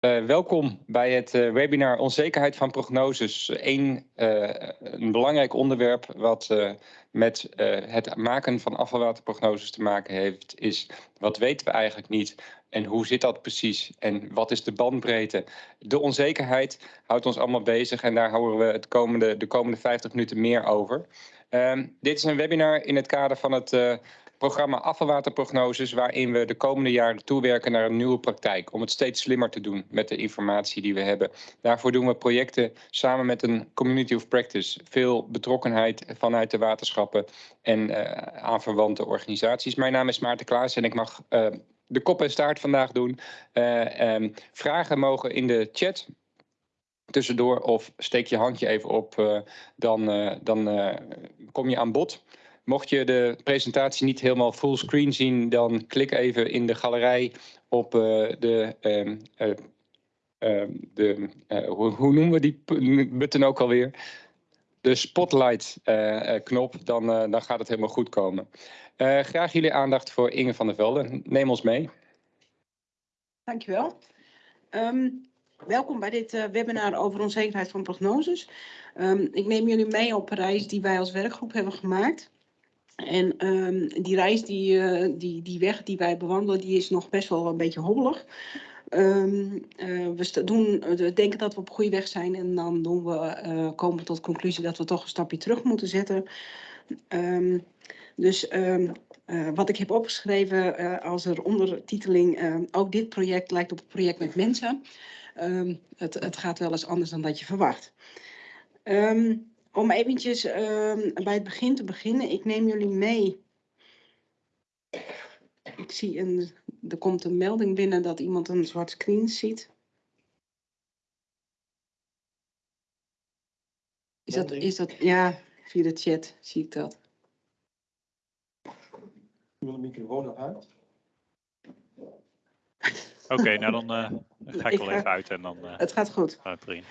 Uh, welkom bij het uh, webinar Onzekerheid van prognoses. Uh, een belangrijk onderwerp wat met het maken van afvalwaterprognoses te maken heeft, is wat weten we eigenlijk niet en hoe zit dat precies en wat is de bandbreedte. De onzekerheid houdt ons allemaal bezig en daar houden we het komende, de komende 50 minuten meer over. Ehm, dit is een webinar in het kader van het programma afvalwaterprognoses, waarin we de komende jaren toewerken naar een nieuwe praktijk. Om het steeds slimmer te doen met de informatie die we hebben. Daarvoor doen we projecten samen met een community of practice. Veel betrokkenheid vanuit de waterschappen en uh, aanverwante organisaties. Mijn naam is Maarten Klaas en ik mag uh, de kop en staart vandaag doen. Uh, um, vragen mogen in de chat tussendoor of steek je handje even op, dan, dan kom je aan bod. Mocht je de presentatie niet helemaal fullscreen zien, dan klik even in de galerij op uh, de, uh, uh, de hoe, hoe, noemen we die button ook alweer? De spotlight knop, dan, dan gaat het helemaal goed komen. graag jullie aandacht voor Inge van der Velde. Neem ons mee. Dankjewel. Um, welkom bij dit webinar over onzekerheid van prognoses. Ik neem jullie mee op een reis die wij als werkgroep hebben gemaakt. En um, die reis, die, uh, die, die weg die wij bewandelen, die is nog best wel een beetje hobbelig. Um, uh, we, doen, we denken dat we op goede weg zijn en dan doen we, uh, komen we tot de conclusie dat we toch een stapje terug moeten zetten. Um, dus wat ik heb opgeschreven als er ondertiteling, ook dit project lijkt op een project met mensen. het, het gaat wel eens anders dan dat je verwacht. Om eventjes uh, bij het begin te beginnen, ik neem jullie mee. Ik zie een, er komt een melding binnen dat iemand een zwart screen ziet. Is dat, is dat, ja, via de chat zie ik dat. Ik wil de microfoon nog uit. Oké, okay, nou dan uh, ga ik, ik wel even uit en dan. Uh, het gaat goed. Erin.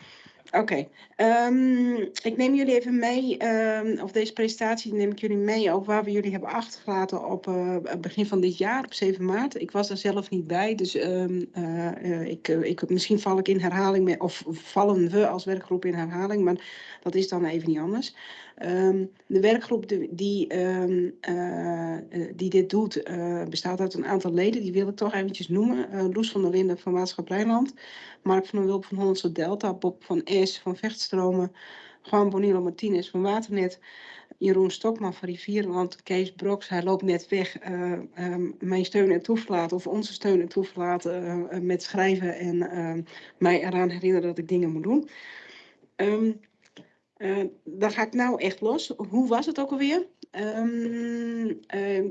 Oké, um, ik neem jullie even mee, um, of deze presentatie neem ik jullie mee over waar we jullie hebben achtergelaten op het begin van dit jaar, op 7 maart. Ik was er zelf niet bij, dus um, uh, uh, ik, ik, misschien val ik in herhaling, met, of vallen we als werkgroep in herhaling, maar dat is dan even niet anders. Um, de werkgroep die, die, um, uh, die dit doet uh, bestaat uit een aantal leden. Die wil ik toch eventjes noemen. Uh, Loes van der Linden van Maatschappijland. Mark van der Wulp van Hollandse Delta. Bob van Es van Vechtstromen. Juan Bonilo Martinez van Waternet. Jeroen Stokman van Rivierland. Kees Broks, hij loopt net weg. Um, mijn steun en toeverlaten of onze steun en toeverlaten met schrijven. En mij eraan herinneren dat ik dingen moet doen. Uh, dan ga ik nou echt los. Hoe was het ook alweer? Um, uh,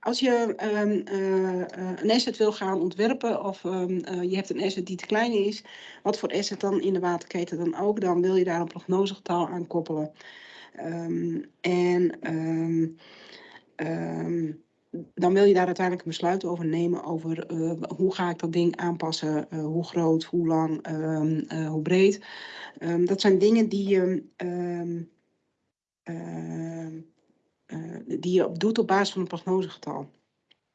als je um, uh, een asset wil gaan ontwerpen of je hebt een asset die te klein is, wat voor asset dan in de waterketen dan ook, dan wil je daar een prognosegetal aan koppelen. en dan wil je daar uiteindelijk een besluit over nemen over uh, hoe ga ik dat ding aanpassen, uh, hoe groot, hoe lang, um, uh, hoe breed. Um, dat zijn dingen die je, um, die je doet op basis van een prognosegetal.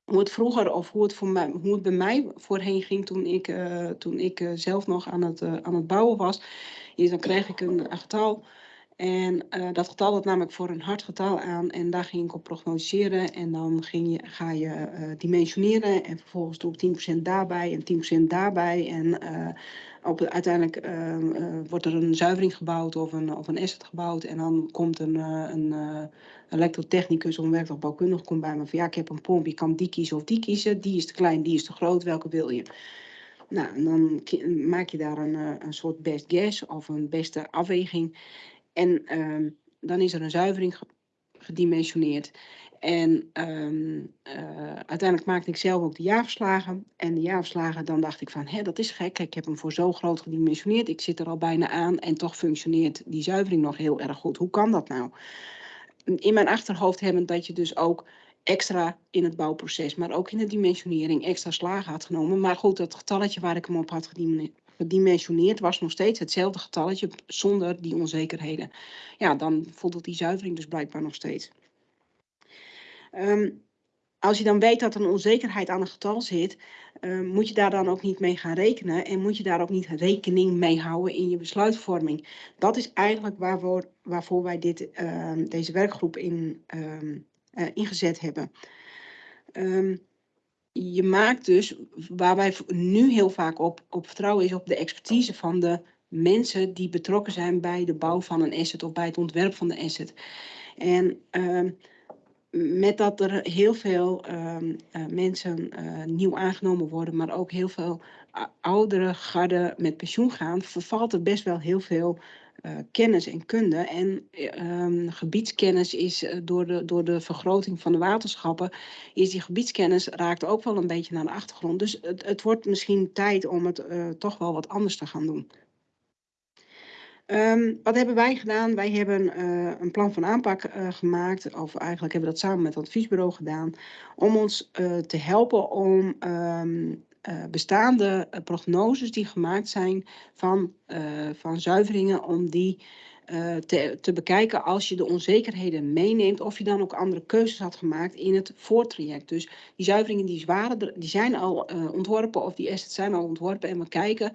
Hoe het vroeger of hoe het, bij mij voorheen ging toen ik, toen ik zelf nog aan het, aan het bouwen was, is dan kreeg ik een getal en uh, dat getal dat nam ik voor een hard getal aan en daar ging ik op prognoseren. En dan ging je, ga je uh, dimensioneren en vervolgens doe ik 10% daarbij en 10% daarbij. En uh, op, uiteindelijk wordt er een zuivering gebouwd of een, of een asset gebouwd. En dan komt een, een elektrotechnicus of een komt bij me van ja, ik heb een pomp, je kan die kiezen of die kiezen. Die is te klein, die is te groot, welke wil je? Nou, en dan maak je daar een, een soort best guess of een beste afweging. En uh, dan is er een zuivering gedimensioneerd. En uh, uh, uiteindelijk maakte ik zelf ook de jaarverslagen. En de jaarverslagen, dan dacht ik van, hé, dat is gek. Ik heb hem voor zo groot gedimensioneerd. Ik zit er al bijna aan en toch functioneert die zuivering nog heel erg goed. Hoe kan dat nou? In mijn achterhoofd hebben dat je dus ook extra in het bouwproces, maar ook in de dimensionering extra slagen had genomen. Maar goed, dat getalletje waar ik hem op had gedimensioneerd was nog steeds hetzelfde getalletje zonder die onzekerheden. Ja, dan voldoet die zuivering dus blijkbaar nog steeds. Um, als je dan weet dat er een onzekerheid aan een getal zit, uh, moet je daar dan ook niet mee gaan rekenen en moet je daar ook niet rekening mee houden in je besluitvorming. Dat is eigenlijk waarvoor, waarvoor wij dit, uh, deze werkgroep in, uh, ingezet hebben. Je maakt dus, waar wij nu heel vaak op, op vertrouwen, is op de expertise van de mensen die betrokken zijn bij de bouw van een asset of bij het ontwerp van de asset. En uh, met dat er heel veel uh, uh, mensen uh, nieuw aangenomen worden, maar ook heel veel oudere garden met pensioen gaan, vervalt er best wel heel veel uh, kennis en kunde. En um, gebiedskennis is uh, door, de, door de vergroting van de waterschappen, is die gebiedskennis raakt ook wel een beetje naar de achtergrond. Dus het, het wordt misschien tijd om het uh, toch wel wat anders te gaan doen. Um, wat hebben wij gedaan? Wij hebben een plan van aanpak gemaakt, of eigenlijk hebben we dat samen met het adviesbureau gedaan, om ons te helpen om um, bestaande prognoses die gemaakt zijn van, van zuiveringen, om die te, te bekijken als je de onzekerheden meeneemt, of je dan ook andere keuzes had gemaakt in het voortraject. Dus die zuiveringen die, waren, die zijn al ontworpen, of die assets zijn al ontworpen, en we kijken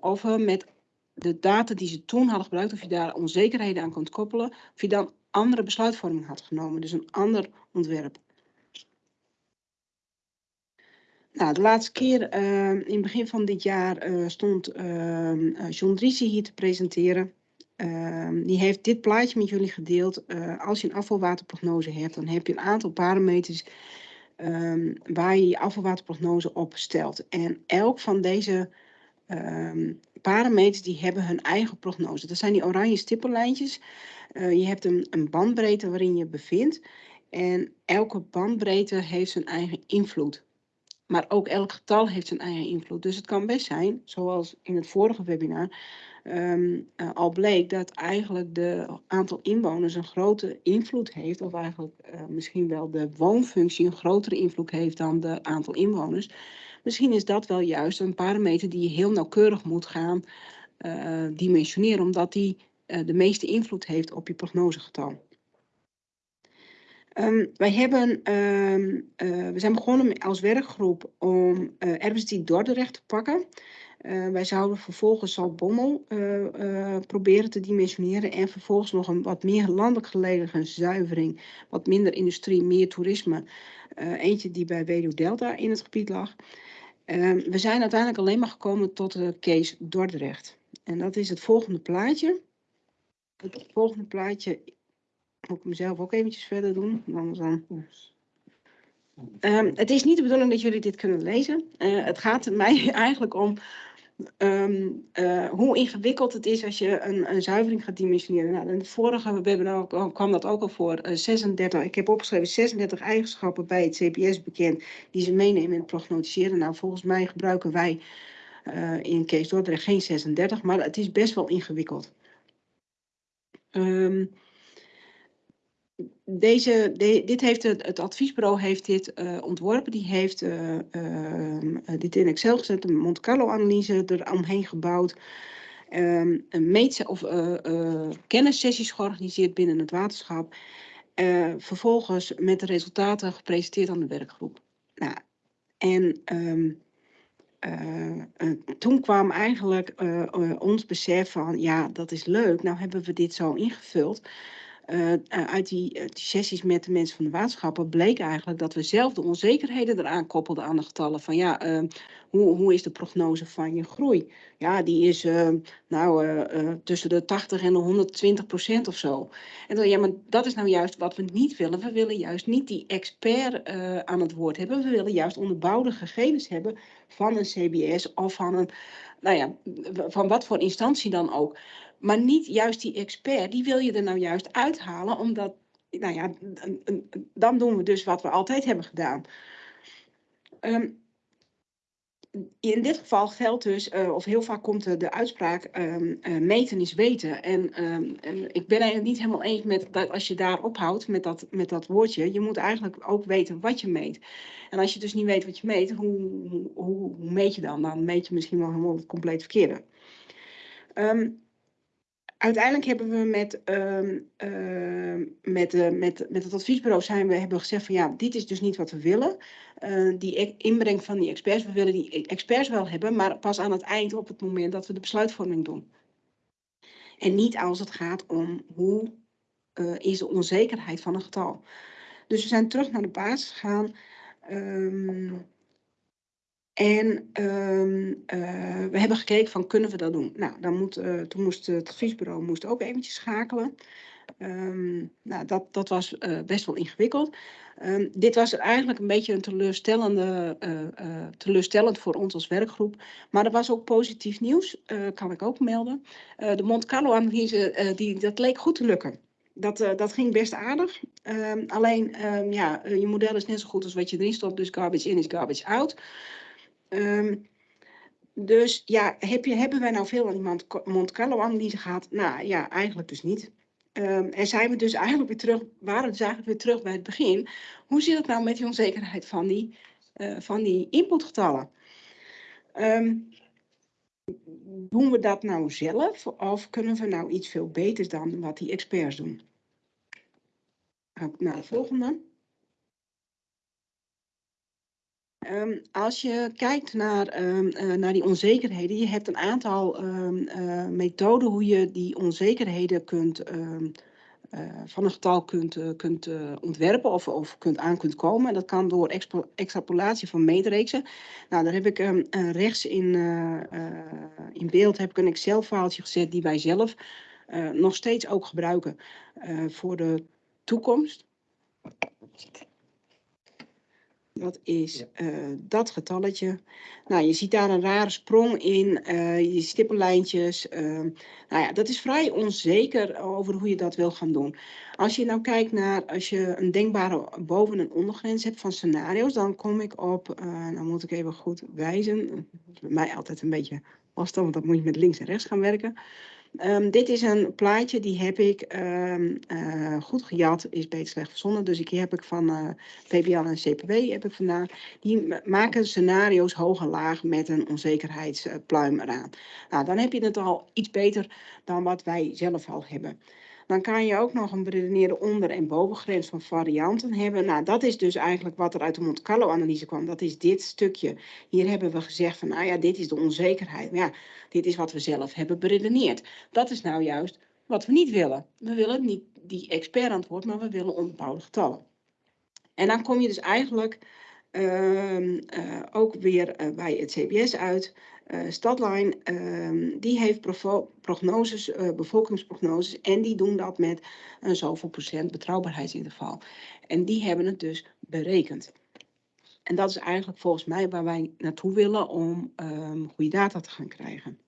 of we met de data die ze toen hadden gebruikt, of je daar onzekerheden aan kunt koppelen, of je dan andere besluitvorming had genomen, dus een ander ontwerp. Nou, de laatste keer, uh, in het begin van dit jaar, uh, stond uh, John Driessen hier te presenteren. Ehm, die heeft dit plaatje met jullie gedeeld. Eh, als je een afvalwaterprognose hebt, dan heb je een aantal parameters ehm, waar je je afvalwaterprognose op stelt. En elk van deze parameters die hebben hun eigen prognose. Dat zijn die oranje stippellijntjes. Uh, je hebt een, een bandbreedte waarin je bevindt. En elke bandbreedte heeft zijn eigen invloed. Maar ook elk getal heeft zijn eigen invloed. Dus het kan best zijn, zoals in het vorige webinar um, uh, al bleek, dat eigenlijk de aantal inwoners een grote invloed heeft. Of eigenlijk uh, misschien wel de woonfunctie een grotere invloed heeft dan de aantal inwoners. Misschien is dat wel juist een parameter die je heel nauwkeurig moet gaan uh, dimensioneren, omdat die de meeste invloed heeft op je prognosegetal. Um, wij hebben, um, uh, we zijn begonnen als werkgroep om uh, RBSD Dordrecht te pakken. Uh, wij zouden vervolgens Zaltbommel proberen te dimensioneren en vervolgens nog een wat meer landelijk gelegen zuivering, wat minder industrie, meer toerisme. eentje die bij Weduw Delta in het gebied lag. Uh, we zijn uiteindelijk alleen maar gekomen tot de case Dordrecht. En dat is het volgende plaatje. Het volgende plaatje moet ik mezelf ook eventjes verder doen. Anders dan... Um, het is niet de bedoeling dat jullie dit kunnen lezen. Uh, het gaat mij eigenlijk om Um, uh, hoe ingewikkeld het is als je een, een zuivering gaat dimensioneren. Nou, in het vorige webinar kwam dat ook al voor. Uh, 36, ik heb opgeschreven 36 eigenschappen bij het CPS bekend die ze meenemen in het prognosticeren. Nou, volgens mij gebruiken wij in Kees Dordrecht geen 36, maar het is best wel ingewikkeld. Um, deze, de, dit heeft het, adviesbureau heeft dit uh, ontworpen. Die heeft uh, uh, dit in Excel gezet, een Monte Carlo-analyse eromheen gebouwd. Um, een of kennissessies georganiseerd binnen het waterschap. vervolgens met de resultaten gepresenteerd aan de werkgroep. Nou, en um, toen kwam eigenlijk ons besef van, ja, dat is leuk. Nou hebben we dit zo ingevuld. Uh, uit die, uh, die, sessies met de mensen van de waterschappen bleek eigenlijk dat we zelf de onzekerheden eraan koppelden aan de getallen van ja, uh, hoe, hoe is de prognose van je groei? Ja, die is nou tussen de 80 en de 120 procent of zo. En dan ja, maar dat is nou juist wat we niet willen. We willen juist niet die expert aan het woord hebben. We willen juist onderbouwde gegevens hebben van een CBS of van een, nou ja, van wat voor instantie dan ook. Maar niet juist die expert, die wil je er nou juist uithalen, omdat, nou ja, dan doen we dus wat we altijd hebben gedaan. Um, in dit geval geldt dus, uh, of heel vaak komt de, uitspraak, um, uh, meten is weten. En, um, en, ik ben het niet helemaal eens met dat als je daar ophoudt met dat, met dat woordje, je moet eigenlijk ook weten wat je meet. En als je dus niet weet wat je meet, hoe, hoe, hoe meet je dan? Dan meet je misschien wel helemaal het compleet verkeerde. Um, uiteindelijk hebben we met, ehm, ehm, met, eh, met, met het adviesbureau zijn we, hebben gezegd van ja, dit is dus niet wat we willen. Eh, die e- inbreng van die experts, we willen die experts wel hebben, maar pas aan het eind op het moment dat we de besluitvorming doen. En niet als het gaat om hoe eh, is de onzekerheid van een getal. Dus we zijn terug naar de basis gegaan. ehm, en ehm, eh, we hebben gekeken van kunnen we dat doen? Nou, dan moet, eh, toen moest het adviesbureau moest ook eventjes schakelen. Ehm, nou, dat, dat was eh, best wel ingewikkeld. Ehm, dit was eigenlijk een beetje een teleurstellende, teleurstellend voor ons als werkgroep. Maar er was ook positief nieuws, kan ik ook melden. De Monte Carlo-analyse, die, dat leek goed te lukken. Dat, dat ging best aardig. Alleen, ja, je model is net zo goed als wat je erin stopt. Dus garbage in is garbage out. Ehm, dus ja, heb je, hebben wij nou veel aan Monte- Carlo-analyse gehad? Nou ja, eigenlijk dus niet. Ehm, en zijn we dus eigenlijk weer terug, waren we dus eigenlijk weer terug bij het begin. Hoe zit het nou met die onzekerheid van die, eh, van die inputgetallen? Ehm, doen we dat nou zelf of kunnen we nou iets veel beters dan wat die experts doen? Naar de volgende. Ehm, als je kijkt naar, ehm, eh, naar die onzekerheden, je hebt een aantal ehm, eh, methoden hoe je die onzekerheden kunt, eh, van een getal kunt, kunt ontwerpen of, of kunt aan kunt komen. En dat kan door extrapolatie van meetreeksen. Nou, daar heb ik rechts in, in beeld heb ik een Excel-faaltje gezet die wij zelf nog steeds ook gebruiken voor de toekomst. Dat is eh, dat getalletje. Nou, je ziet daar een rare sprong in, eh, je stippenlijntjes. ehm, nou ja, dat is vrij onzeker over hoe je dat wil gaan doen. Als je nou kijkt naar, als je een denkbare boven- en ondergrens hebt van scenario's, dan kom ik op, eh dan moet ik even goed wijzen. Dat is bij mij altijd een beetje lastig, want dan moet je met links en rechts gaan werken. Ehm, dit is een plaatje, die heb ik ehm, eh, goed gejat, is beter slecht verzonnen. Dus die heb ik van eh PBL en CPW heb ik vandaan. Die ma- maken scenario's hoog en laag met een onzekerheidspluim eraan. Nou, dan heb je het al iets beter dan wat wij zelf al hebben. Dan kan je ook nog een beredeneerde onder- en bovengrens van varianten hebben. Nou, dat is dus eigenlijk wat er uit de Monte Carlo-analyse kwam. Dat is dit stukje. Hier hebben we gezegd van, nou ja, dit is de onzekerheid. Maar ja, dit is wat we zelf hebben beredeneerd. Dat is nou juist wat we niet willen. We willen niet die expertantwoord, maar we willen onbepaalde getallen. En dan kom je dus eigenlijk ook weer eh, bij het CBS uit. Eh Stadline, ehm, die heeft prognoses, eh, bevolkingsprognoses en die doen dat met een zoveel procent betrouwbaarheidsinterval. En die hebben het dus berekend. En dat is eigenlijk volgens mij waar wij naartoe willen om ehm, goede data te gaan krijgen.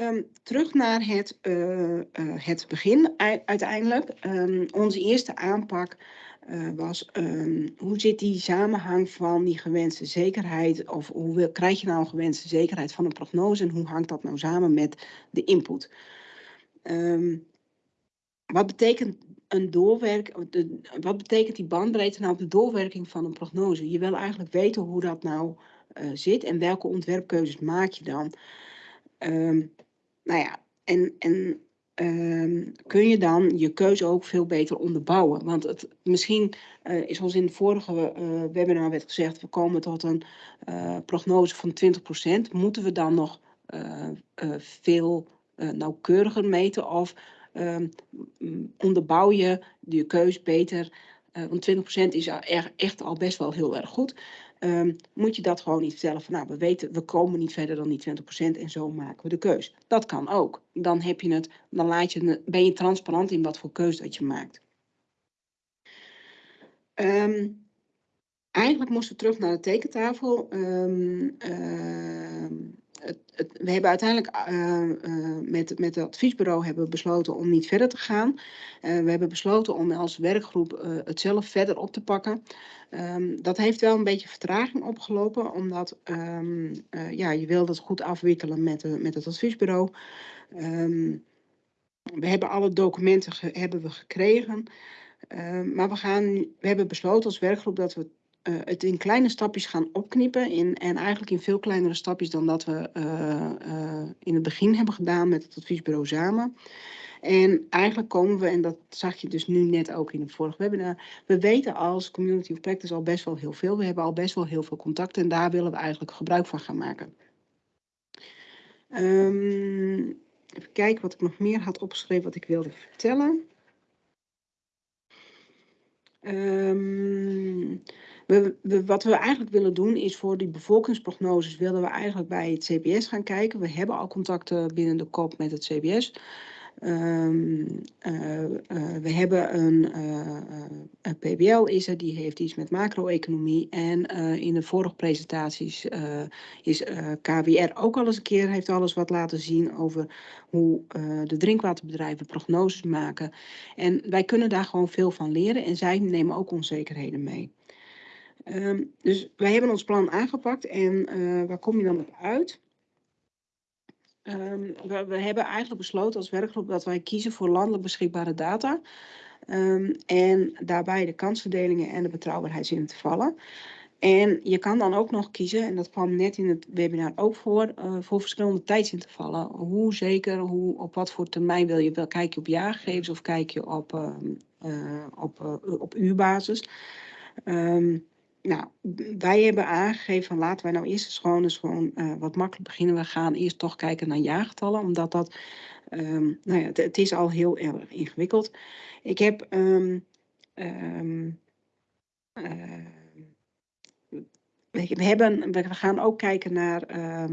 Ehm, terug naar het, eh, eh, het begin uiteindelijk. Ehm, onze eerste aanpak eh, was ehm, hoe zit die samenhang van die gewenste zekerheid of hoe krijg je nou een gewenste zekerheid van een prognose en hoe hangt dat nou samen met de input? Ehm, wat betekent een doorwerk, wat betekent die bandbreedte nou op de doorwerking van een prognose? Je wil eigenlijk weten hoe dat nou eh, zit en welke ontwerpkeuzes maak je dan. Ehm, nou ja, en, en ehm, kun je dan je keuze ook veel beter onderbouwen? Want het, misschien eh, is ons in de vorige eh, webinar werd gezegd, we komen tot een eh, prognose van 20%. Moeten we dan nog veel nauwkeuriger meten of ehm, onderbouw je je keus beter? Want 20% is echt al best wel heel erg goed. Ehm, moet je dat gewoon niet vertellen van nou, we weten, we komen niet verder dan die 20% en zo maken we de keus. Dat kan ook. Dan heb je het, dan laat je, ben je transparant in wat voor keus dat je maakt. Ehm, eigenlijk moesten we terug naar de tekentafel. Ehm, het, we hebben uiteindelijk eh, met, met het adviesbureau hebben we besloten om niet verder te gaan. Eh, we hebben besloten om als werkgroep eh, het zelf verder op te pakken. Ehm, dat heeft wel een beetje vertraging opgelopen, omdat ehm, eh, ja, je wil dat goed afwikkelen met, de, met het adviesbureau. Ehm, we hebben alle documenten hebben we gekregen. Maar we, gaan, we hebben besloten als werkgroep dat we eh, het in kleine stapjes gaan opknippen. In, en eigenlijk in veel kleinere stapjes dan dat we eh, eh, in het begin hebben gedaan met het adviesbureau samen. En eigenlijk komen we, en dat zag je dus nu net ook in het vorige webinar, we weten als community of practice al best wel heel veel. We hebben al best wel heel veel contacten en daar willen we eigenlijk gebruik van gaan maken. Ehm, even kijken wat ik nog meer had opgeschreven wat ik wilde vertellen. Ehm, we, wat we eigenlijk willen doen is voor die bevolkingsprognoses willen we eigenlijk bij het CBS gaan kijken. We hebben al contacten binnen de kop met het CBS. Um, we hebben een, een, PBL is er, die heeft iets met macro-economie. En in de vorige presentaties is KWR ook al eens een keer, heeft alles wat laten zien over hoe de drinkwaterbedrijven prognoses maken. En wij kunnen daar gewoon veel van leren en zij nemen ook onzekerheden mee. Um, dus wij hebben ons plan aangepakt en waar kom je dan op uit? Um, we, hebben eigenlijk besloten als werkgroep dat wij kiezen voor landelijk beschikbare data. Um, en daarbij de kansverdelingen en de betrouwbaarheid in te vallen. En je kan dan ook nog kiezen, en dat kwam net in het webinar ook voor, uh, voor verschillende tijdsintervallen. Hoe zeker, hoe, op wat voor termijn wil je? Wel, kijk je op jaargegevens of kijk je op, uh, uh, op, op uurbasis? Nou, wij hebben aangegeven van laten wij nou eerst eens gewoon, eens gewoon uh, wat makkelijk beginnen. We gaan eerst toch kijken naar jaargetallen, omdat dat, um, nou ja, het, is al heel erg ingewikkeld. Ik heb um, we, hebben, we gaan ook kijken naar uh,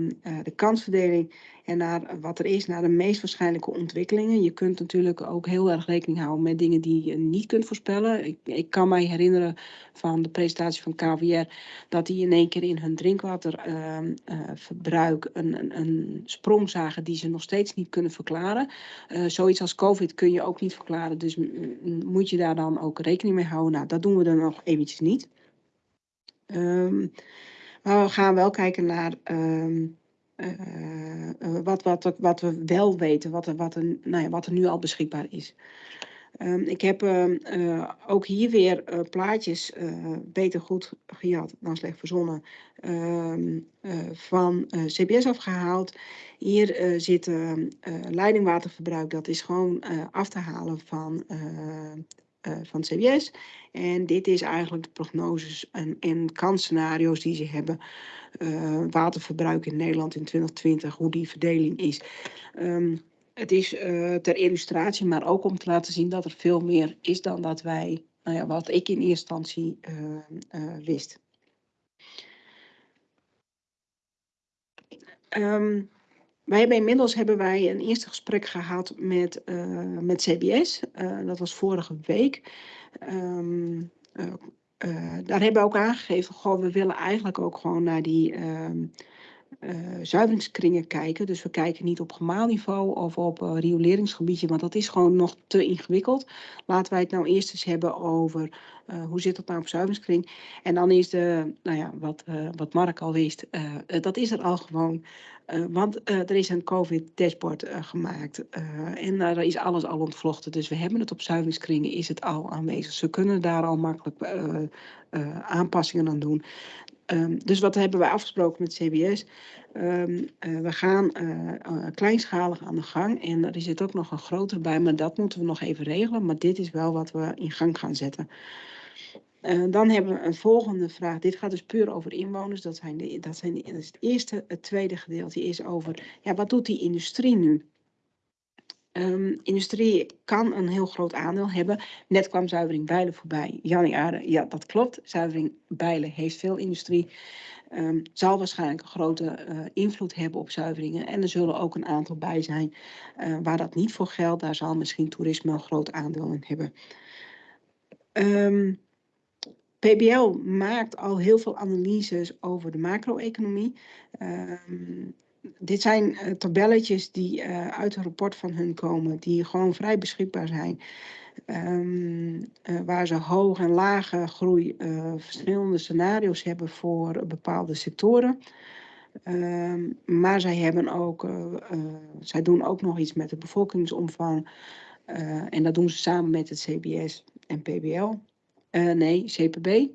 de kansverdeling en naar wat er is, naar de meest waarschijnlijke ontwikkelingen. Je kunt natuurlijk ook heel erg rekening houden met dingen die je niet kunt voorspellen. Ik, ik kan mij herinneren van de presentatie van KVR dat die in één keer in hun drinkwaterverbruik uh, een, een, een, sprong zagen die ze nog steeds niet kunnen verklaren. Uh, zoiets als COVID kun je ook niet verklaren, dus moet je daar dan ook rekening mee houden. Nou, dat doen we dan nog eventjes niet. Um, maar we gaan wel kijken naar um, uh, wat, wat, wat we wel weten, wat wat, er, nou ja, wat er nu al beschikbaar is. Um, ik heb uh, ook hier weer plaatjes, beter goed gejat dan slecht verzonnen, van CBS afgehaald. Hier zit leidingwaterverbruik, dat is gewoon af te halen van uh, van CBS. En dit is eigenlijk de prognoses en, en kansscenario's die ze hebben. Uh, waterverbruik in Nederland in 2020, hoe die verdeling is. Um, het is uh, ter illustratie, maar ook om te laten zien dat er veel meer is dan dat wij, nou ja, wat ik in eerste instantie wist. Um, wij hebben inmiddels hebben wij een eerste gesprek gehad met, uh, met CBS. Uh, dat was vorige week. Um, uh, daar hebben we ook aangegeven, goh, we willen eigenlijk ook gewoon naar die ehm, zuiveringskringen kijken. Dus we kijken niet op gemaalniveau of op rioleringsgebiedje, want dat is gewoon nog te ingewikkeld. Laten wij het nou eerst eens hebben over hoe zit dat nou op zuiveringskring. En dan is de, nou ja, wat, wat Mark al wist, dat is er al gewoon. Uh, want uh, er is een COVID-dashboard uh, gemaakt en daar is alles al ontvlochten. Dus we hebben het op zuiveringskringen, is het al aanwezig. Ze kunnen daar al makkelijk aanpassingen aan doen. Um, dus wat hebben wij afgesproken met CBS? Um, we gaan kleinschalig aan de gang en er zit ook nog een groter bij, maar dat moeten we nog even regelen. Maar dit is wel wat we in gang gaan zetten. Dan hebben we een volgende vraag. Dit gaat dus puur over inwoners. Dat, zijn de, dat, zijn de, het eerste. Het tweede gedeelte is over, ja, wat doet die industrie nu? Um, industrie kan een heel groot aandeel hebben. Net kwam zuivering Bijlen voorbij. Aarde, ja, dat klopt. Zuivering Bijlen heeft veel industrie. Um, zal waarschijnlijk een grote uh, invloed hebben op zuiveringen. En er zullen ook een aantal bij zijn uh, waar dat niet voor geldt. Daar zal misschien toerisme een groot aandeel in hebben. Um, PBL maakt al heel veel analyses over de macro-economie. Dit zijn uh, tabelletjes die uh, uit een rapport van hun komen, die gewoon vrij beschikbaar zijn. Um, uh, waar ze hoge en lage groei verschillende scenario's hebben voor bepaalde sectoren. Um, maar zij, hebben ook, zij doen ook nog iets met de bevolkingsomvang. en dat doen ze samen met het CBS en PBL. Nee, CPB.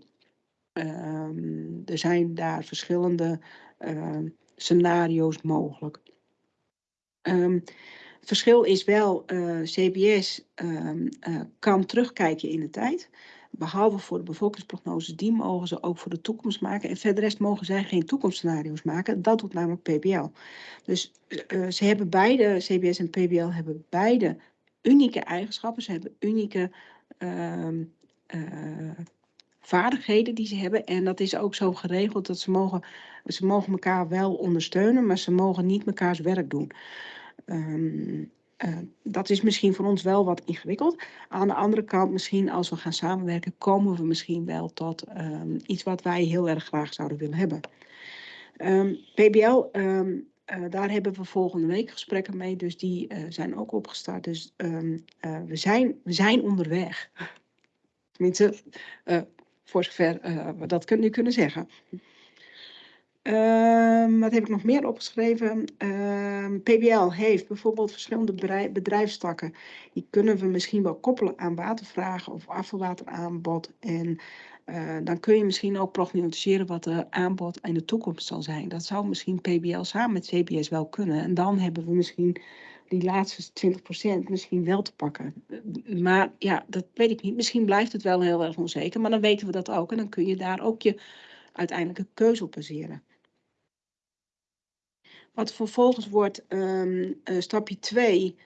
Ehm, er zijn daar verschillende ehm, scenario's mogelijk. Ehm, het verschil is wel, eh, CBS ehm, eh, kan terugkijken in de tijd. Behalve voor de bevolkingsprognoses, die mogen ze ook voor de toekomst maken. En verder rest mogen zij geen toekomstscenario's maken. Dat doet namelijk PBL. Dus eh, ze hebben beide, CBS en PBL hebben beide unieke eigenschappen. Ze hebben unieke ehm, eh, vaardigheden die ze hebben. En dat is ook zo geregeld dat ze mogen, ze mogen elkaar wel ondersteunen, maar ze mogen niet mekaars werk doen. Ehm, eh, dat is misschien voor ons wel wat ingewikkeld. Aan de andere kant, misschien als we gaan samenwerken, komen we misschien wel tot ehm, iets wat wij heel erg graag zouden willen hebben. Ehm, PBL, eh, daar hebben we volgende week gesprekken mee, dus die eh, zijn ook opgestart. Dus we, zijn, we zijn onderweg. Tenminste, voor zover eh, we dat nu kunnen zeggen. Ehm, wat heb ik nog meer opgeschreven? Ehm, PBL heeft bijvoorbeeld verschillende bedrij- bedrijfstakken. Die kunnen we misschien wel koppelen aan watervragen of afvalwateraanbod. En eh, dan kun je misschien ook prognosticeren wat de aanbod in de toekomst zal zijn. Dat zou misschien PBL samen met CBS wel kunnen. En dan hebben we misschien die laatste 20% misschien wel te pakken. Eh, Maar ja, dat weet ik niet. Misschien blijft het wel heel erg onzeker, maar dan weten we dat ook. En dan kun je daar ook je uiteindelijke keuze op baseren. Wat vervolgens wordt ehm, eh, stapje 2,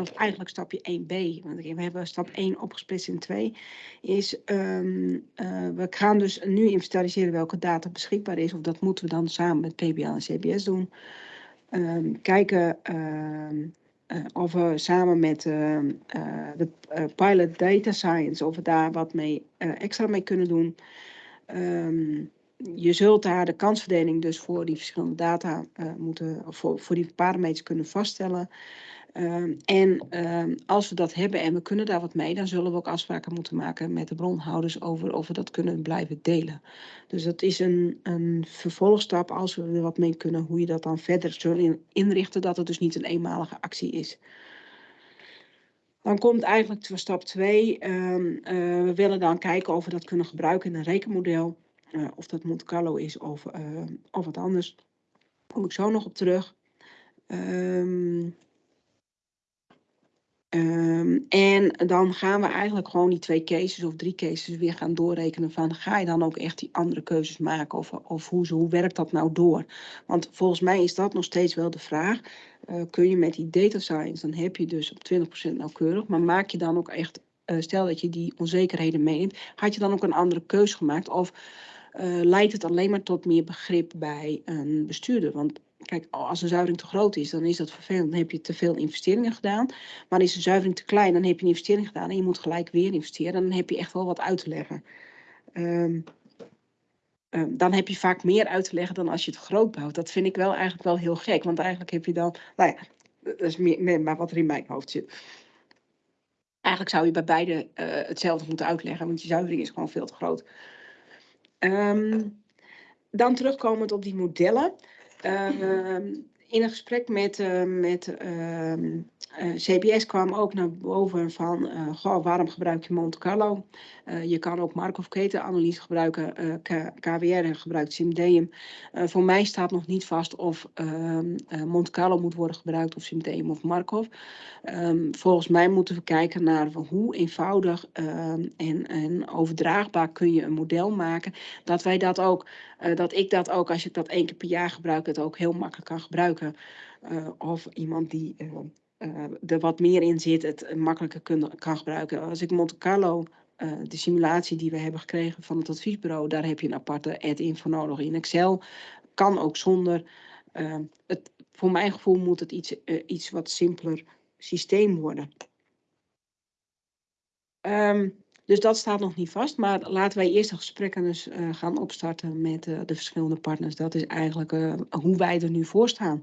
of eigenlijk stapje 1b, want we hebben stap 1 opgesplitst in 2, is ehm, eh, we gaan dus nu inventariseren welke data beschikbaar is, of dat moeten we dan samen met PBL en CBS doen. Ehm, kijken ehm, eh, of we samen met eh, de Pilot Data Science, of we daar wat mee, extra mee kunnen doen. Je zult daar de kansverdeling dus voor die verschillende data moeten, of voor, voor die parameters kunnen vaststellen. Ehm, en ehm, als we dat hebben en we kunnen daar wat mee, dan zullen we ook afspraken moeten maken met de bronhouders over of we dat kunnen blijven delen. Dus dat is een, een vervolgstap als we er wat mee kunnen, hoe je dat dan verder zullen in- inrichten, dat het dus niet een eenmalige actie is. Dan komt eigenlijk stap 2. we willen dan kijken of we dat kunnen gebruiken in een rekenmodel. Eh, of dat Monte Carlo is of, eh, of wat anders. Kom ik zo nog op terug. Ehm, ehm, en dan gaan we eigenlijk gewoon die twee cases of drie cases weer gaan doorrekenen van ga je dan ook echt die andere keuzes maken of, of hoe, hoe werkt dat nou door? Want volgens mij is dat nog steeds wel de vraag. Eh, kun je met die data science, dan heb je dus op 20% nauwkeurig, maar maak je dan ook echt, eh, stel dat je die onzekerheden meeneemt, had je dan ook een andere keuze gemaakt of eh, leidt het alleen maar tot meer begrip bij een bestuurder? Want kijk, als een zuivering te groot is, dan is dat vervelend. Dan heb je te veel investeringen gedaan. Maar is een zuivering te klein, dan heb je een investering gedaan en je moet gelijk weer investeren. Dan heb je echt wel wat uit te leggen. Ehm, ehm, dan heb je vaak meer uit te leggen dan als je het groot bouwt. Dat vind ik wel eigenlijk wel heel gek. Want eigenlijk heb je dan, nou ja, dat is meer, maar wat er in mijn hoofd zit. Eigenlijk zou je bij beide eh, hetzelfde moeten uitleggen, want je zuivering is gewoon veel te groot. Ehm, dan terugkomend op die modellen. Ehm, in een gesprek met, eh, met eh, CBS kwam ook naar boven van, eh, goh, waarom gebruik je Monte Carlo? Eh, je kan ook Markov-ketenanalyse gebruiken, KWR gebruikt Simdeum. Voor mij staat nog niet vast of ehm, eh, Monte Carlo moet worden gebruikt of Simdeum of Markov. Ehm, volgens mij moeten we kijken naar hoe eenvoudig ehm, en, en overdraagbaar kun je een model maken. Dat wij dat ook, dat ik dat ook, als ik dat één keer per jaar gebruik, het ook heel makkelijk kan gebruiken. Of iemand die eh, eh, er wat meer in zit, het makkelijker kun- kan gebruiken. Als ik Monte Carlo, eh, de simulatie die we hebben gekregen van het adviesbureau, daar heb je een aparte add-in voor nodig in Excel. Kan ook zonder. Ehm, het, voor mijn gevoel moet het iets, eh, iets wat simpeler systeem worden. Ehm, dus dat staat nog niet vast, maar laten wij eerst de gesprekken dus eh, gaan opstarten met eh, de verschillende partners. Dat is eigenlijk eh, hoe wij er nu voor staan.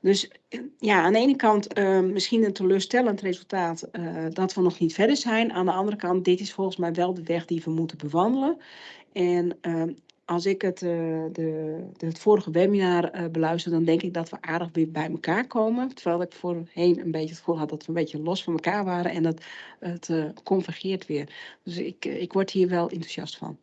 Dus eh, ja, aan de ene kant eh, misschien een teleurstellend resultaat eh, dat we nog niet verder zijn. Aan de andere kant, dit is volgens mij wel de weg die we moeten bewandelen. En ehm, als ik het, de, het vorige webinar beluister, dan denk ik dat we aardig weer bij elkaar komen. Terwijl ik voorheen een beetje het gevoel had dat we een beetje los van elkaar waren en dat het convergeert weer. Dus ik, ik word hier wel enthousiast van.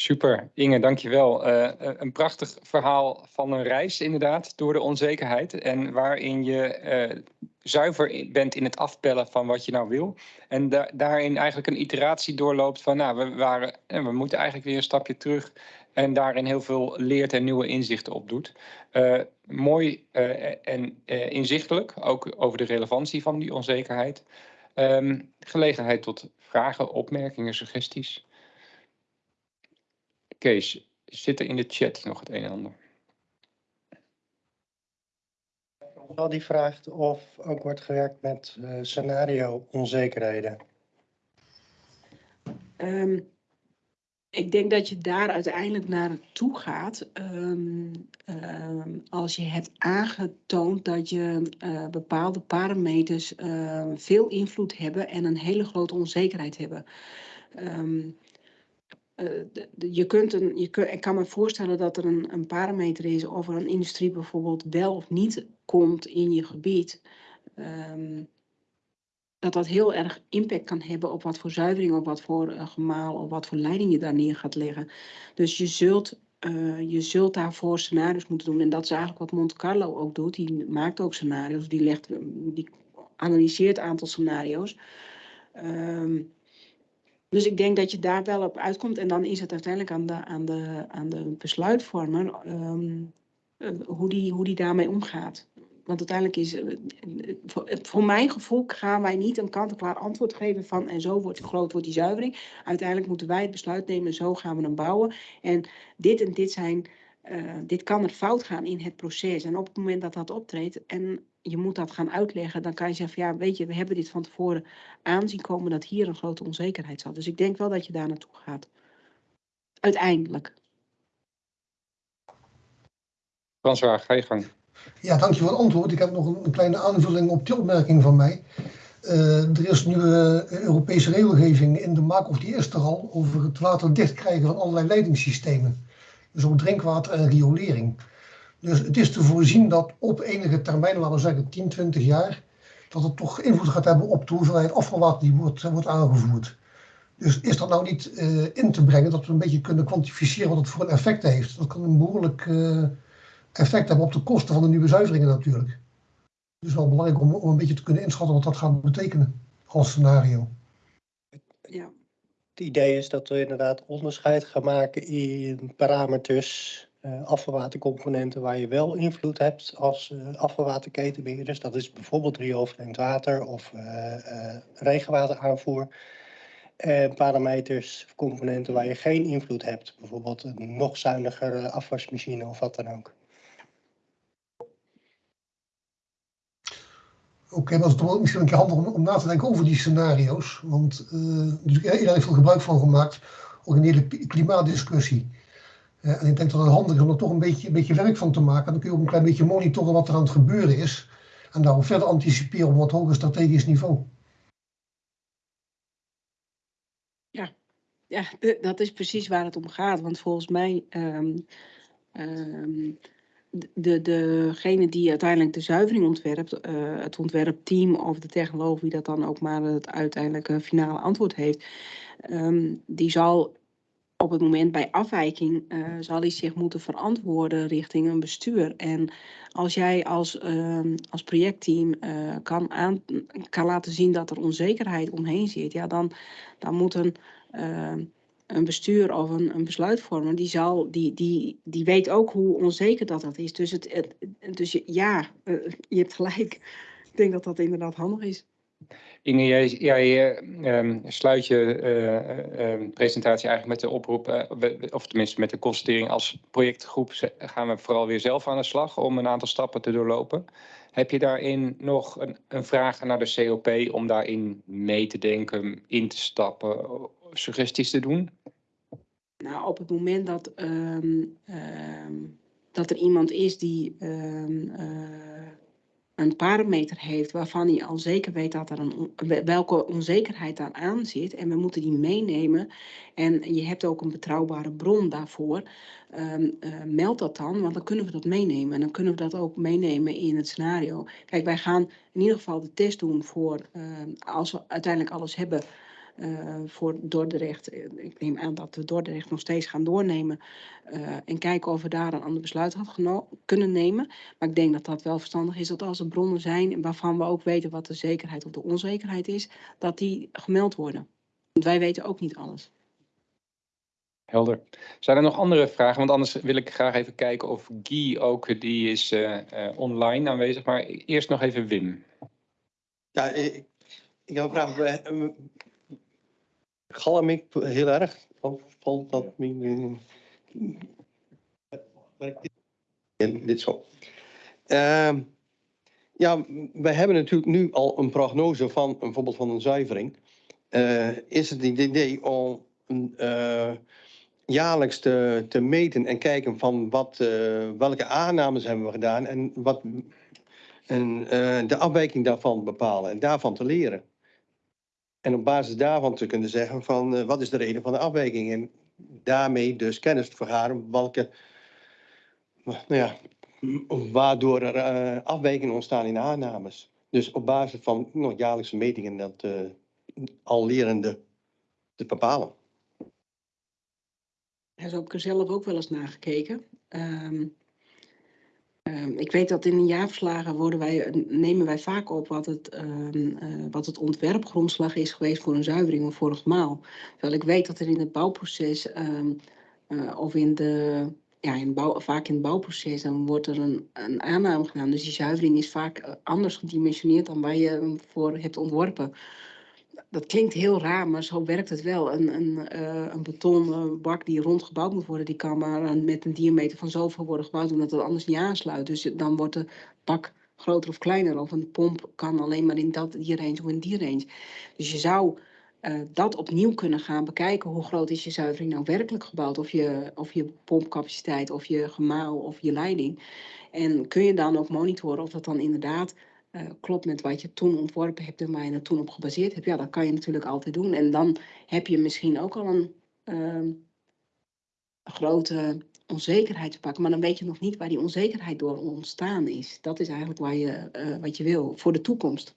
Super, Inge, dankjewel. Eh een prachtig verhaal van een reis inderdaad, door de onzekerheid. En waarin je eh, zuiver bent in het afpellen van wat je nou wil. En da- daarin eigenlijk een iteratie doorloopt van, nou, we, waren, en we moeten eigenlijk weer een stapje terug. En daarin heel veel leert en nieuwe inzichten opdoet. Eh mooi eh, en inzichtelijk, ook over de relevantie van die onzekerheid. Ehm, gelegenheid tot vragen, opmerkingen, suggesties. Kees, zit er in de chat nog het een en ander? Wel die vraagt of ook wordt gewerkt met eh, scenario onzekerheden. Ehm, ik denk dat je daar uiteindelijk naar toe gaat ehm, ehm, als je hebt aangetoond dat je eh, bepaalde parameters veel invloed hebben en een hele grote onzekerheid hebben. Ehm, eh, de- je kunt een, je kun, ik kan me voorstellen dat er een, een parameter is of er een industrie bijvoorbeeld wel of niet komt in je gebied. Ehm, dat dat heel erg impact kan hebben op wat voor zuivering, op wat voor eh, gemaal, of wat voor leiding je daar neer gaat leggen. Dus je zult, eh, je zult daarvoor scenario's moeten doen. En dat is eigenlijk wat Monte Carlo ook doet. Die maakt ook scenario's, die, legt, eh, die analyseert een aantal scenario's. Ehm, dus ik denk dat je daar wel op uitkomt. En dan is het uiteindelijk aan de, aan de, aan de besluitvormer ehm, eh, hoe, die, hoe die daarmee omgaat. Want uiteindelijk is, eh, voor, voor mijn gevoel gaan wij niet een kant-en-klaar antwoord geven van en zo wordt groot wordt die zuivering. Uiteindelijk moeten wij het besluit nemen, zo gaan we hem bouwen. En dit en dit zijn, eh, dit kan er fout gaan in het proces. En op het moment dat dat optreedt en je moet dat gaan uitleggen, dan kan je zeggen van ja, weet je, we hebben dit van tevoren aanzien komen dat hier een grote onzekerheid zat. Dus ik denk wel dat je daar naartoe gaat. Uiteindelijk. François, ga je gang. Ja, dankjewel voor het antwoord. Ik heb nog een, kleine aanvulling op die opmerking van mij. Eh, er is nu eh, Europese regelgeving in de maak, of die is er al, over het water dichtkrijgen van allerlei leidingssystemen. Dus ook drinkwater en riolering. Dus het is te voorzien dat op enige termijn, laten we zeggen 10, 20 jaar, dat het toch invloed gaat hebben op de hoeveelheid afvalwater die wordt, wordt aangevoerd. Dus is dat nou niet eh, in te brengen dat we een beetje kunnen kwantificeren wat het voor een effect heeft? Dat kan een behoorlijk eh, effect hebben op de kosten van de nieuwe zuiveringen natuurlijk. Dus wel belangrijk om, om een beetje te kunnen inschatten wat dat gaat betekenen als scenario. Ja. Het idee is dat we inderdaad onderscheid gaan maken in parameters, eh, afvalwatercomponenten waar je wel invloed hebt als afvalwaterketenbeheerders. Dat is bijvoorbeeld rioolvreemd water of eh, regenwateraanvoer. En parameters, componenten waar je geen invloed hebt. Bijvoorbeeld een nog zuinigere afwasmachine of wat dan ook. Oké, maar het is misschien een keer handig om, na te denken over die scenario's. Want natuurlijk, iedereen heeft veel gebruik van gemaakt, ook in de hele kli- klimaatdiscussie. Eh, en ik denk dat het handig is om er toch een beetje, een beetje werk van te maken. Dan kun je ook een klein beetje monitoren wat er aan het gebeuren is. En daarop verder anticiperen op wat hoger strategisch niveau. Ja, de- dat is precies waar het om gaat. Want volgens mij, ehm, ehm, de, degene die uiteindelijk de zuivering ontwerpt, eh, het ontwerpteam of de technoloog, wie dat dan ook maar het uiteindelijke finale antwoord heeft, ehm, die zal op het moment bij afwijking, eh, zal hij zich moeten verantwoorden richting een bestuur. En als jij als, ehm, als projectteam eh, kan, aan, kan laten zien dat er onzekerheid omheen zit, ja, dan, dan moet een eh, een bestuur of een, een besluitvormer, die, zal, die, die, die weet ook hoe onzeker dat, dat is. Dus, het, het, dus ja, eh, je hebt gelijk. Ik denk dat dat inderdaad handig is. Inge, jij, jij eh, ehm, sluit je eh, eh, presentatie eigenlijk met de oproep, of tenminste met de constatering als projectgroep gaan we vooral weer zelf aan de slag om een aantal stappen te doorlopen. Heb je daarin nog een, een vraag naar de COP om daarin mee te denken, in te stappen, suggesties te doen? Nou, op het moment dat, ehm, dat er iemand is die een parameter heeft waarvan hij al zeker weet dat er een, welke onzekerheid daar aan zit en we moeten die meenemen. En je hebt ook een betrouwbare bron daarvoor, ehm, eh, meld dat dan, want dan kunnen we dat meenemen. En dan kunnen we dat ook meenemen in het scenario. Kijk, wij gaan in ieder geval de test doen voor ehm, als we uiteindelijk alles hebben voor Dordrecht. Eh, Ik neem aan dat we Dordrecht nog steeds gaan doornemen eh, en kijken of we daar een ander besluit had kunnen nemen. Maar ik denk dat dat wel verstandig is dat als er bronnen zijn waarvan we ook weten wat de zekerheid of de onzekerheid is, dat die gemeld worden. Want wij weten ook niet alles. Helder. Zijn er nog andere vragen? Want anders wil ik graag even kijken of Guy ook, die is eh, eh, online aanwezig. Maar eerst nog even Wim. Ja, ik, ik heb een vraag. Galm ik heel erg? Of valt dat werkt dit? Zo. Ehm, ja, we hebben natuurlijk nu al een prognose van bijvoorbeeld van een zuivering. Eh, is het het idee om eh, jaarlijks te, te meten en kijken van wat, eh, welke aannames hebben we gedaan en wat en de afwijking daarvan bepalen en daarvan te leren. En op basis daarvan te kunnen zeggen van eh, wat is de reden van de afwijking en daarmee dus kennis te vergaren welke, nou ja, waardoor er eh, afwijkingen ontstaan in de aannames. Dus op basis van nou, jaarlijkse metingen dat eh, al lerende te bepalen. Daar heb ik er zelf ook wel eens naar gekeken. Ehm, ehm, ik weet dat in de jaarverslagen worden wij, nemen wij vaak op wat het, ehm, eh, wat het ontwerpgrondslag is geweest voor een zuivering of voor een gemaal. Terwijl ik weet dat er in het bouwproces ehm, eh, of in de, ja, in bouw, vaak in het bouwproces, dan wordt er een, een aanname gedaan. Dus die zuivering is vaak eh, anders gedimensioneerd dan waar je hem voor hebt ontworpen dat klinkt heel raar, maar zo werkt het wel. Een, een, eh, een betonnen bak die rond gebouwd moet worden, die kan maar met een diameter van zoveel worden gebouwd, omdat het anders niet aansluit. Dus dan wordt de bak groter of kleiner. Of een pomp kan alleen maar in dat, die range of in die range. Dus je zou eh, dat opnieuw kunnen gaan bekijken. Hoe groot is je zuivering nou werkelijk gebouwd? Of je, of je pompcapaciteit, of je gemaal, of je leiding. En kun je dan ook monitoren of dat dan inderdaad eh, klopt met wat je toen ontworpen hebt en waar je het toen op gebaseerd hebt. Ja, dat kan je natuurlijk altijd doen. En dan heb je misschien ook al een ehm, grote onzekerheid te pakken. Maar dan weet je nog niet waar die onzekerheid door ontstaan is. Dat is eigenlijk waar je, eh, wat je wil voor de toekomst.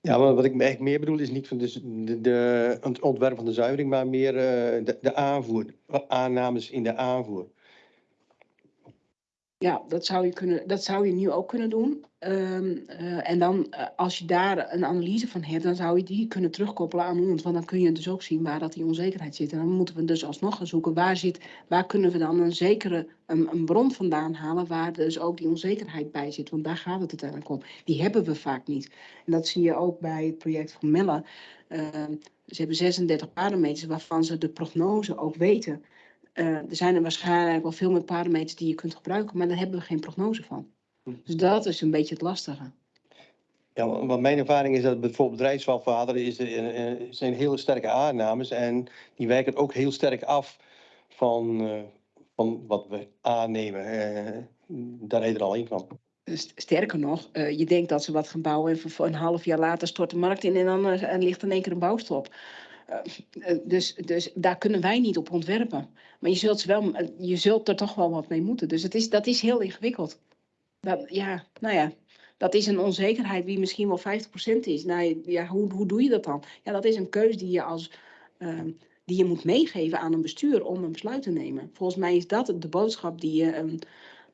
Ja, maar wat ik eigenlijk meer bedoel is niet van dus de, de, het ontwerp van de zuivering, maar meer eh, de, de aanvoer, aannames in de aanvoer. Ja, dat zou je, kunnen, dat zou je nu ook kunnen doen. Ehm, eh, en dan, eh, als je daar een analyse van hebt, dan zou je die kunnen terugkoppelen aan ons. Want dan kun je dus ook zien waar dat die onzekerheid zit. En dan moeten we dus alsnog gaan zoeken, waar, zit, waar kunnen we dan een zekere een, een bron vandaan halen, waar dus ook die onzekerheid bij zit. Want daar gaat het uiteindelijk om. Die hebben we vaak niet. En dat zie je ook bij het project van Melle. Ehm, ze hebben 36 parameters waarvan ze de prognose ook weten. Eh, er zijn er waarschijnlijk wel veel meer parameters die je kunt gebruiken, maar daar hebben we geen prognose van. Dus dat is een beetje het lastige. Ja, wa- want mijn ervaring is dat bijvoorbeeld rijksvalvader is, eh, eh, zijn hele sterke aannames en die wijken ook heel sterk af van, van wat we aannemen. Daar je er al in van. St- Sterker nog, je denkt dat ze wat gaan bouwen en een half jaar later stort de markt in en dan ligt in één keer een bouwstop. Eh, eh, dus, dus daar kunnen wij niet op ontwerpen. Maar je zult, wel, eh, je zult er toch wel wat mee moeten. Dus het is, dat is heel ingewikkeld. Dat, ja, nou ja, dat is een onzekerheid die misschien wel 50% is. Nou, ja, hoe, hoe doe je dat dan? Ja, dat is een keus die je, als, ehm, die je moet meegeven aan een bestuur om een besluit te nemen. Volgens mij is dat de boodschap die je een,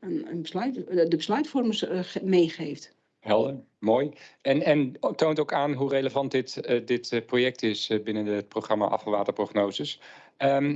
een, een besluit, de besluitvormers ge- meegeeft. Helder, mooi. En, en toont ook aan hoe relevant dit, eh, dit eh, project is eh, binnen het programma afvalwaterprognoses. Ehm,